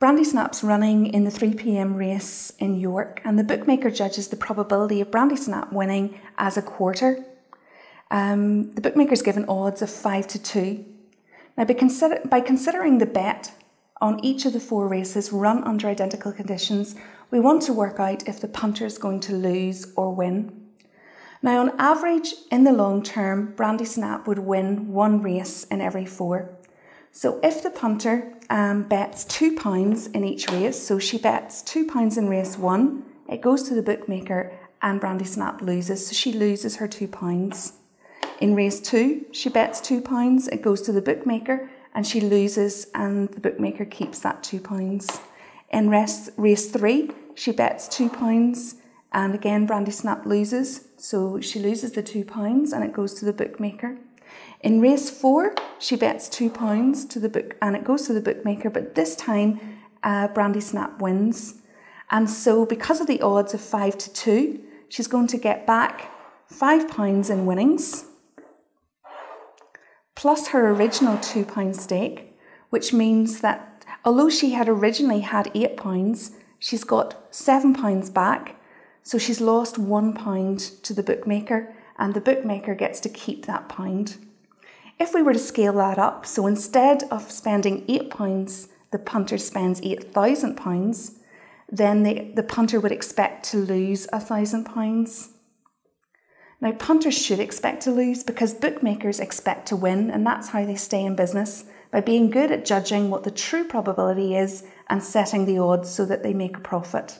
Brandy Snap's running in the 3 pm race in York, and the bookmaker judges the probability of Brandy Snap winning as a quarter. Um, the bookmaker's given odds of 5 to 2. Now, by, consider- by considering the bet on each of the four races run under identical conditions, we want to work out if the punter is going to lose or win. Now, on average, in the long term, Brandy Snap would win one race in every four. So if the punter um, bets two pounds in each race, so she bets two pounds in race one, it goes to the bookmaker and Brandy Snap loses, so she loses her two pounds. In race two, she bets two pounds, it goes to the bookmaker and she loses and the bookmaker keeps that two pounds. In race, race three, she bets two pounds and again Brandy Snap loses, so she loses the two pounds and it goes to the bookmaker. In race four, she bets two pounds to the book and it goes to the bookmaker, but this time uh, Brandy Snap wins. And so, because of the odds of five to two, she's going to get back five pounds in winnings plus her original two pound stake, which means that although she had originally had eight pounds, she's got seven pounds back. So she's lost one pound to the bookmaker, and the bookmaker gets to keep that pound. If we were to scale that up, so instead of spending £8, the punter spends £8,000, then the, the punter would expect to lose a £1,000. Now, punters should expect to lose because bookmakers expect to win, and that's how they stay in business by being good at judging what the true probability is and setting the odds so that they make a profit.